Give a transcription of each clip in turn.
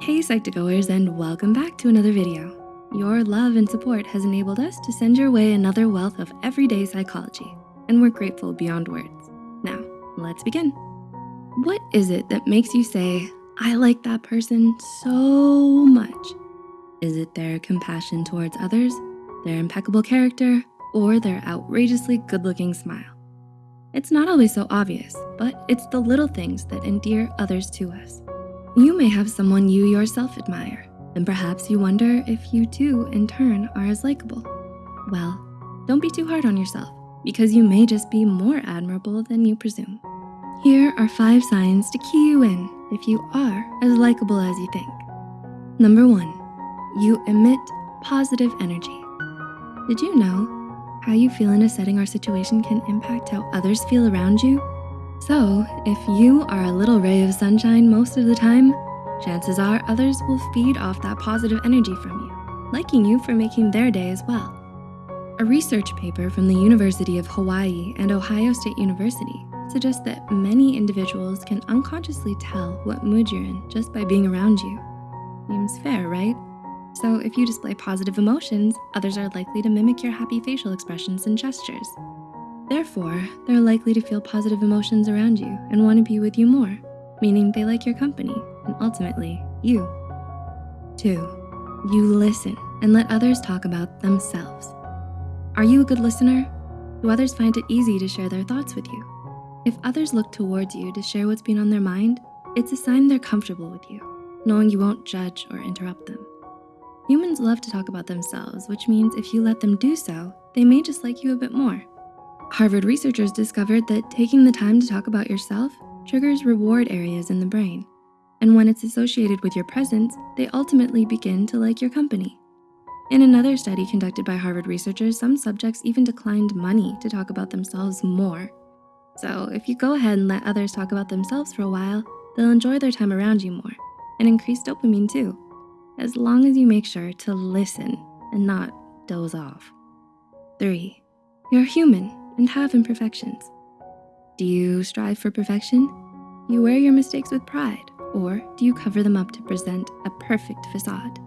Hey Psych2Goers and welcome back to another video. Your love and support has enabled us to send your way another wealth of everyday psychology, and we're grateful beyond words. Now, let's begin. What is it that makes you say, I like that person so much? Is it their compassion towards others, their impeccable character, or their outrageously good-looking smile? It's not always so obvious, but it's the little things that endear others to us. You may have someone you yourself admire, and perhaps you wonder if you too, in turn, are as likable. Well, don't be too hard on yourself because you may just be more admirable than you presume. Here are five signs to key you in if you are as likable as you think. Number one, you emit positive energy. Did you know how you feel in a setting or situation can impact how others feel around you? So if you are a little ray of sunshine most of the time, chances are others will feed off that positive energy from you, liking you for making their day as well. A research paper from the University of Hawaii and Ohio State University suggests that many individuals can unconsciously tell what mood you're in just by being around you. Seems fair, right? So if you display positive emotions, others are likely to mimic your happy facial expressions and gestures. Therefore, they're likely to feel positive emotions around you and wanna be with you more, meaning they like your company and ultimately you. Two, you listen and let others talk about themselves. Are you a good listener? Do others find it easy to share their thoughts with you? If others look towards you to share what's been on their mind, it's a sign they're comfortable with you, knowing you won't judge or interrupt them. Humans love to talk about themselves, which means if you let them do so, they may just like you a bit more. Harvard researchers discovered that taking the time to talk about yourself triggers reward areas in the brain. And when it's associated with your presence, they ultimately begin to like your company. In another study conducted by Harvard researchers, some subjects even declined money to talk about themselves more. So if you go ahead and let others talk about themselves for a while, they'll enjoy their time around you more and increase dopamine too, as long as you make sure to listen and not doze off. Three, you're human and have imperfections. Do you strive for perfection? You wear your mistakes with pride, or do you cover them up to present a perfect facade?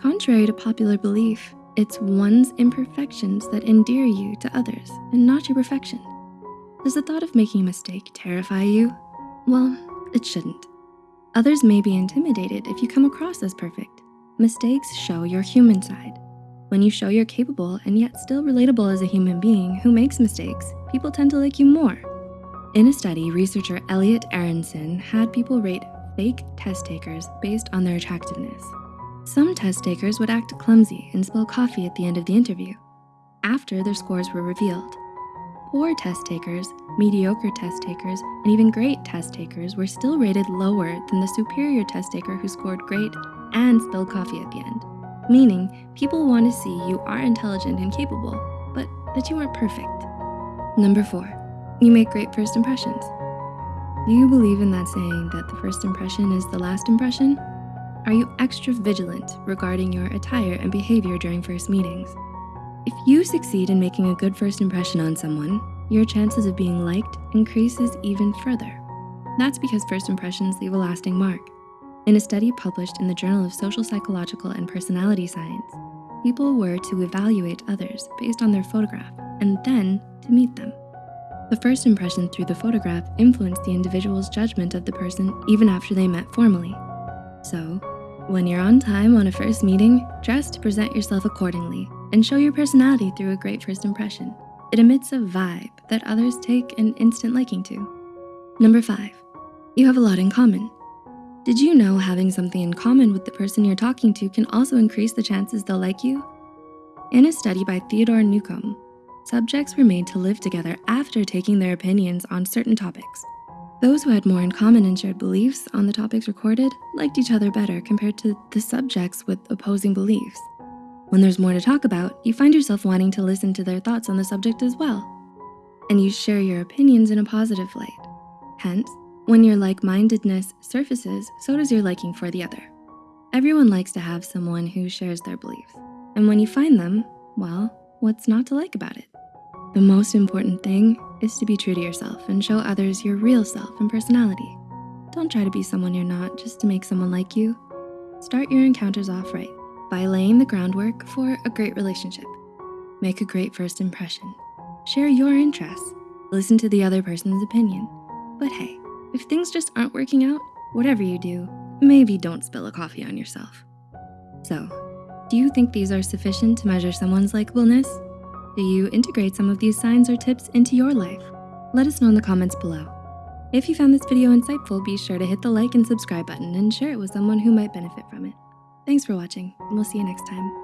Contrary to popular belief, it's one's imperfections that endear you to others and not your perfection. Does the thought of making a mistake terrify you? Well, it shouldn't. Others may be intimidated if you come across as perfect. Mistakes show your human side. When you show you're capable and yet still relatable as a human being who makes mistakes, people tend to like you more. In a study, researcher Elliot Aronson had people rate fake test takers based on their attractiveness. Some test takers would act clumsy and spill coffee at the end of the interview after their scores were revealed. Poor test takers, mediocre test takers, and even great test takers were still rated lower than the superior test taker who scored great and spilled coffee at the end meaning people want to see you are intelligent and capable, but that you aren't perfect. Number four, you make great first impressions. Do you believe in that saying that the first impression is the last impression? Are you extra vigilant regarding your attire and behavior during first meetings? If you succeed in making a good first impression on someone, your chances of being liked increases even further. That's because first impressions leave a lasting mark. In a study published in the Journal of Social Psychological and Personality Science, people were to evaluate others based on their photograph and then to meet them. The first impression through the photograph influenced the individual's judgment of the person even after they met formally. So, when you're on time on a first meeting, dress to present yourself accordingly and show your personality through a great first impression. It emits a vibe that others take an instant liking to. Number five, you have a lot in common. Did you know having something in common with the person you're talking to can also increase the chances they'll like you? In a study by Theodore Newcomb, subjects were made to live together after taking their opinions on certain topics. Those who had more in common and shared beliefs on the topics recorded liked each other better compared to the subjects with opposing beliefs. When there's more to talk about, you find yourself wanting to listen to their thoughts on the subject as well. And you share your opinions in a positive light. Hence, when your like-mindedness surfaces, so does your liking for the other. Everyone likes to have someone who shares their beliefs. And when you find them, well, what's not to like about it? The most important thing is to be true to yourself and show others your real self and personality. Don't try to be someone you're not just to make someone like you. Start your encounters off right by laying the groundwork for a great relationship. Make a great first impression. Share your interests. Listen to the other person's opinion. But hey, if things just aren't working out, whatever you do, maybe don't spill a coffee on yourself. So, do you think these are sufficient to measure someone's likableness? Do you integrate some of these signs or tips into your life? Let us know in the comments below. If you found this video insightful, be sure to hit the like and subscribe button and share it with someone who might benefit from it. Thanks for watching, and we'll see you next time.